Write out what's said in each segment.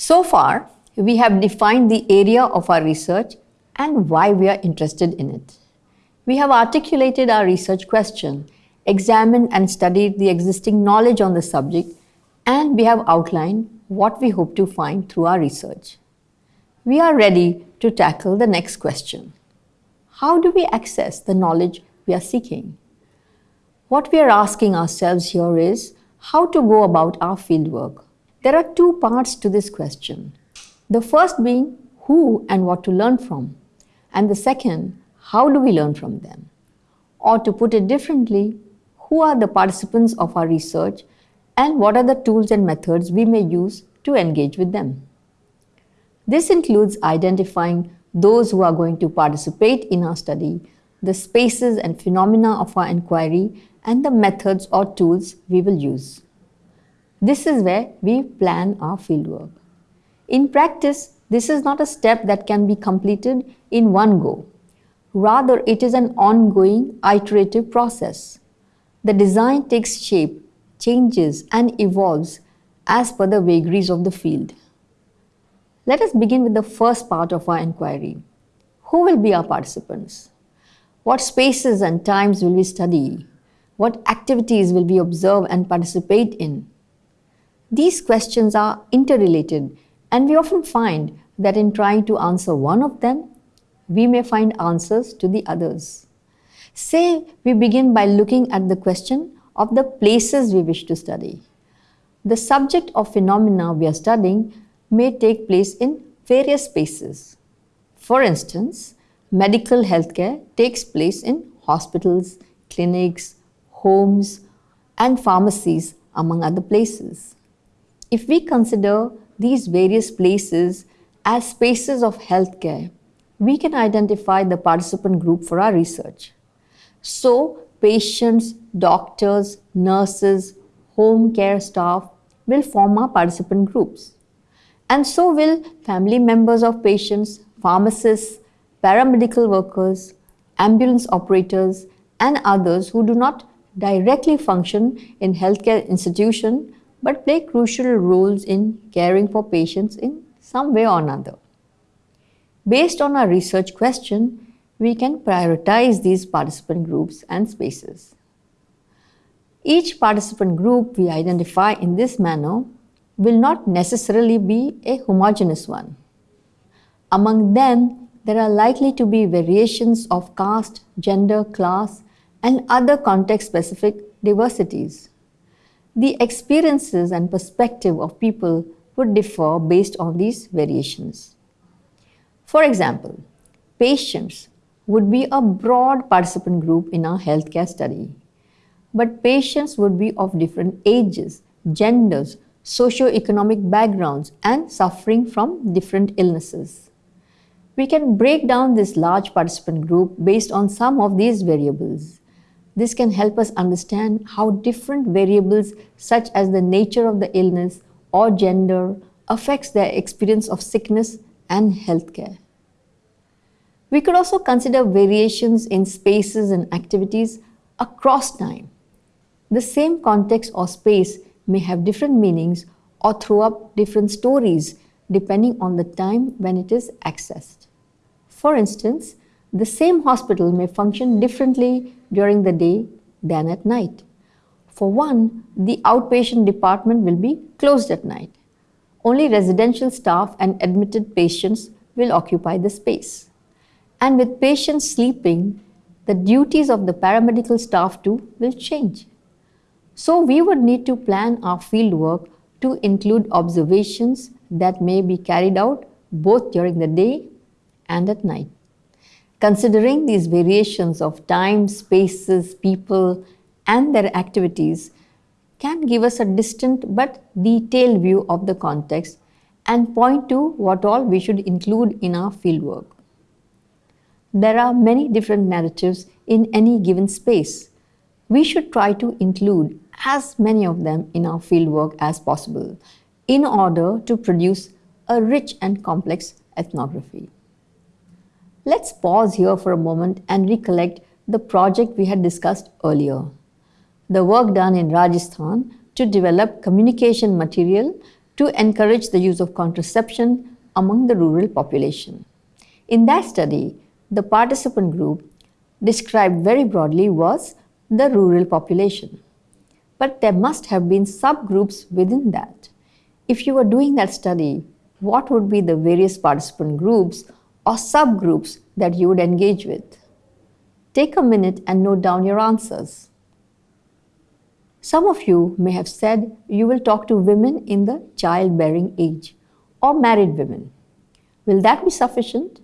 So far, we have defined the area of our research and why we are interested in it. We have articulated our research question, examined and studied the existing knowledge on the subject, and we have outlined what we hope to find through our research. We are ready to tackle the next question. How do we access the knowledge we are seeking? What we are asking ourselves here is how to go about our fieldwork. There are two parts to this question. The first being who and what to learn from, and the second, how do we learn from them? Or to put it differently, who are the participants of our research and what are the tools and methods we may use to engage with them? This includes identifying those who are going to participate in our study, the spaces and phenomena of our inquiry, and the methods or tools we will use. This is where we plan our fieldwork. In practice, this is not a step that can be completed in one go. Rather, it is an ongoing iterative process. The design takes shape, changes and evolves as per the vagaries of the field. Let us begin with the first part of our inquiry. Who will be our participants? What spaces and times will we study? What activities will we observe and participate in? These questions are interrelated and we often find that in trying to answer one of them, we may find answers to the others. Say we begin by looking at the question of the places we wish to study. The subject of phenomena we are studying may take place in various spaces. For instance, medical healthcare takes place in hospitals, clinics, homes, and pharmacies, among other places. If we consider these various places as spaces of healthcare, we can identify the participant group for our research. So, patients, doctors, nurses, home care staff will form our participant groups. And so will family members of patients, pharmacists, paramedical workers, ambulance operators, and others who do not directly function in healthcare institution but play crucial roles in caring for patients in some way or another. Based on our research question, we can prioritize these participant groups and spaces. Each participant group we identify in this manner will not necessarily be a homogeneous one. Among them, there are likely to be variations of caste, gender, class, and other context-specific diversities the experiences and perspective of people would differ based on these variations. For example, patients would be a broad participant group in our healthcare study. But patients would be of different ages, genders, socio-economic backgrounds and suffering from different illnesses. We can break down this large participant group based on some of these variables. This can help us understand how different variables such as the nature of the illness or gender affects their experience of sickness and healthcare. We could also consider variations in spaces and activities across time. The same context or space may have different meanings or throw up different stories depending on the time when it is accessed. For instance, the same hospital may function differently during the day than at night. For one, the outpatient department will be closed at night. Only residential staff and admitted patients will occupy the space. And with patients sleeping, the duties of the paramedical staff too will change. So we would need to plan our field work to include observations that may be carried out both during the day and at night. Considering these variations of time, spaces, people, and their activities can give us a distant but detailed view of the context and point to what all we should include in our fieldwork. There are many different narratives in any given space. We should try to include as many of them in our fieldwork as possible in order to produce a rich and complex ethnography. Let's pause here for a moment and recollect the project we had discussed earlier. The work done in Rajasthan to develop communication material to encourage the use of contraception among the rural population. In that study, the participant group described very broadly was the rural population. But there must have been subgroups within that. If you were doing that study, what would be the various participant groups or subgroups that you would engage with? Take a minute and note down your answers. Some of you may have said you will talk to women in the childbearing age or married women. Will that be sufficient?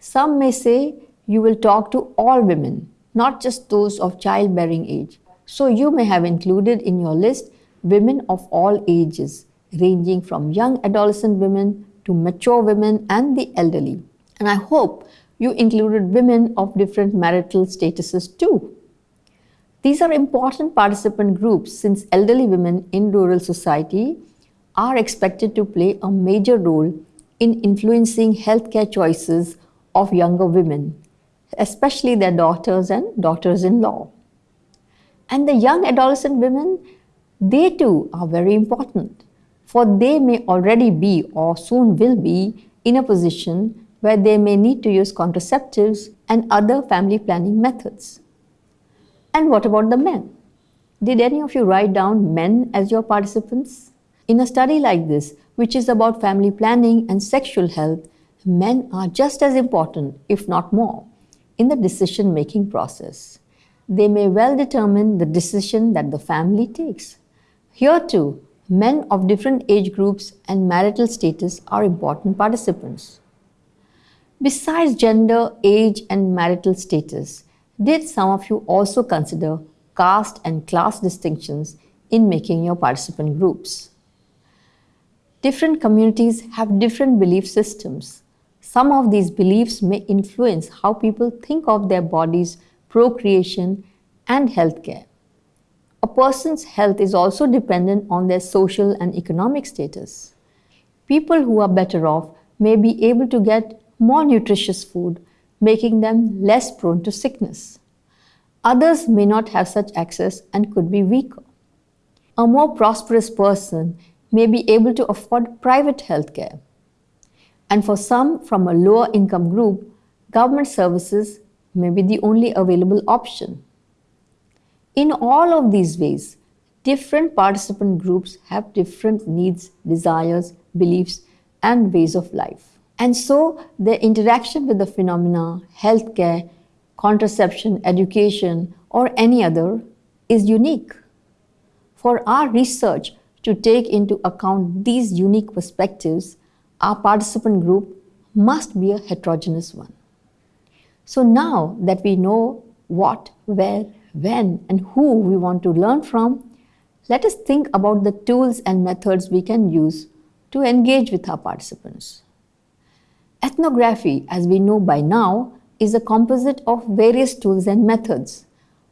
Some may say you will talk to all women, not just those of childbearing age. So you may have included in your list women of all ages, ranging from young adolescent women to mature women and the elderly. And I hope you included women of different marital statuses too. These are important participant groups since elderly women in rural society are expected to play a major role in influencing healthcare choices of younger women, especially their daughters and daughters in law. And the young adolescent women, they too are very important, for they may already be or soon will be in a position where they may need to use contraceptives and other family planning methods. And what about the men? Did any of you write down men as your participants? In a study like this, which is about family planning and sexual health, men are just as important, if not more, in the decision making process. They may well determine the decision that the family takes. Here too, men of different age groups and marital status are important participants. Besides gender, age, and marital status, did some of you also consider caste and class distinctions in making your participant groups? Different communities have different belief systems. Some of these beliefs may influence how people think of their bodies, procreation, and healthcare. A person's health is also dependent on their social and economic status. People who are better off may be able to get more nutritious food, making them less prone to sickness. Others may not have such access and could be weaker. A more prosperous person may be able to afford private health care. And for some from a lower income group, government services may be the only available option. In all of these ways, different participant groups have different needs, desires, beliefs, and ways of life. And so their interaction with the phenomena, healthcare, contraception, education, or any other is unique. For our research to take into account these unique perspectives, our participant group must be a heterogeneous one. So now that we know what, where, when, and who we want to learn from, let us think about the tools and methods we can use to engage with our participants. Ethnography, as we know by now, is a composite of various tools and methods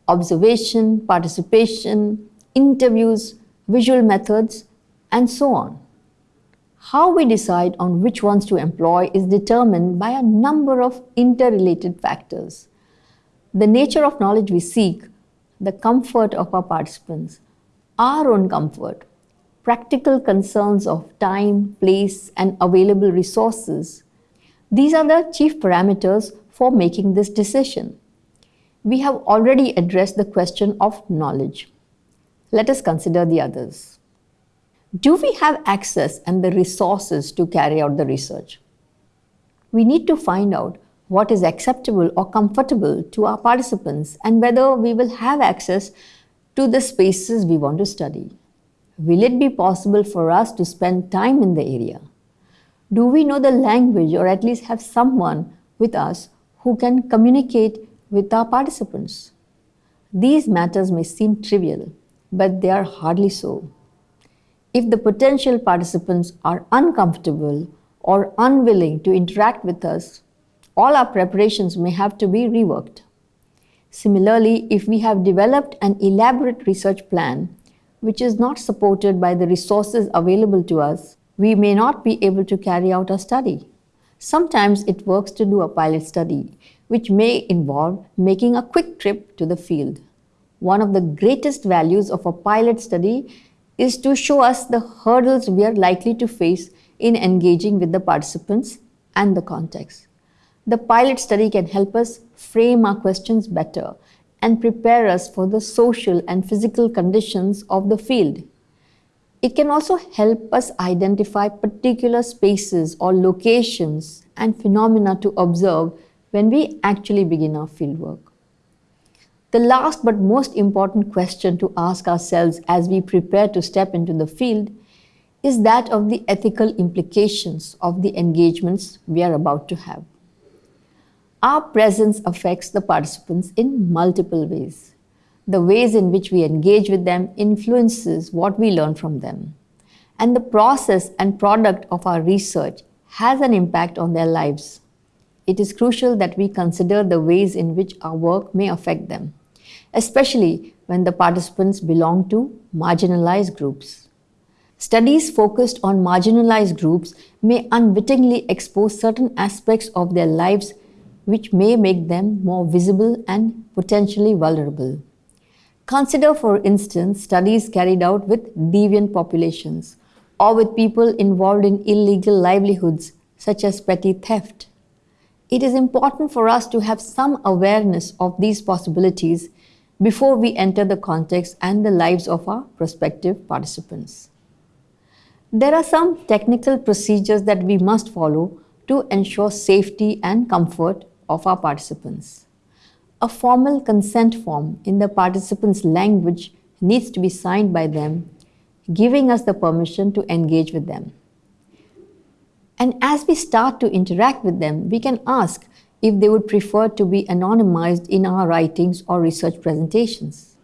observation, participation, interviews, visual methods, and so on. How we decide on which ones to employ is determined by a number of interrelated factors. The nature of knowledge we seek, the comfort of our participants, our own comfort, practical concerns of time, place, and available resources, these are the chief parameters for making this decision. We have already addressed the question of knowledge. Let us consider the others. Do we have access and the resources to carry out the research? We need to find out what is acceptable or comfortable to our participants and whether we will have access to the spaces we want to study. Will it be possible for us to spend time in the area? Do we know the language or at least have someone with us who can communicate with our participants? These matters may seem trivial, but they are hardly so. If the potential participants are uncomfortable or unwilling to interact with us, all our preparations may have to be reworked. Similarly, if we have developed an elaborate research plan which is not supported by the resources available to us, we may not be able to carry out a study. Sometimes it works to do a pilot study, which may involve making a quick trip to the field. One of the greatest values of a pilot study is to show us the hurdles we are likely to face in engaging with the participants and the context. The pilot study can help us frame our questions better and prepare us for the social and physical conditions of the field. It can also help us identify particular spaces or locations and phenomena to observe when we actually begin our fieldwork. The last but most important question to ask ourselves as we prepare to step into the field is that of the ethical implications of the engagements we are about to have. Our presence affects the participants in multiple ways. The ways in which we engage with them influences what we learn from them. And the process and product of our research has an impact on their lives. It is crucial that we consider the ways in which our work may affect them, especially when the participants belong to marginalized groups. Studies focused on marginalized groups may unwittingly expose certain aspects of their lives which may make them more visible and potentially vulnerable. Consider, for instance, studies carried out with deviant populations or with people involved in illegal livelihoods such as petty theft. It is important for us to have some awareness of these possibilities before we enter the context and the lives of our prospective participants. There are some technical procedures that we must follow to ensure safety and comfort of our participants. A formal consent form in the participants' language needs to be signed by them, giving us the permission to engage with them. And as we start to interact with them, we can ask if they would prefer to be anonymized in our writings or research presentations.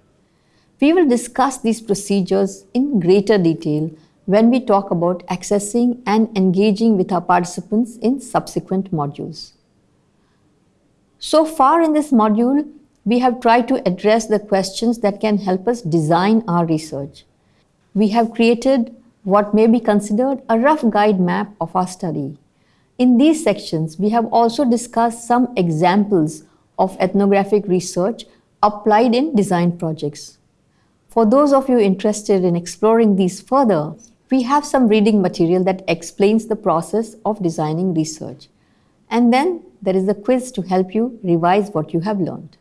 We will discuss these procedures in greater detail when we talk about accessing and engaging with our participants in subsequent modules. So far in this module, we have tried to address the questions that can help us design our research. We have created what may be considered a rough guide map of our study. In these sections, we have also discussed some examples of ethnographic research applied in design projects. For those of you interested in exploring these further, we have some reading material that explains the process of designing research. And then there is a quiz to help you revise what you have learned.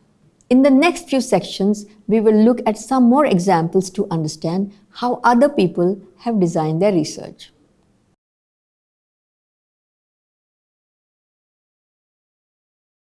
In the next few sections, we will look at some more examples to understand how other people have designed their research.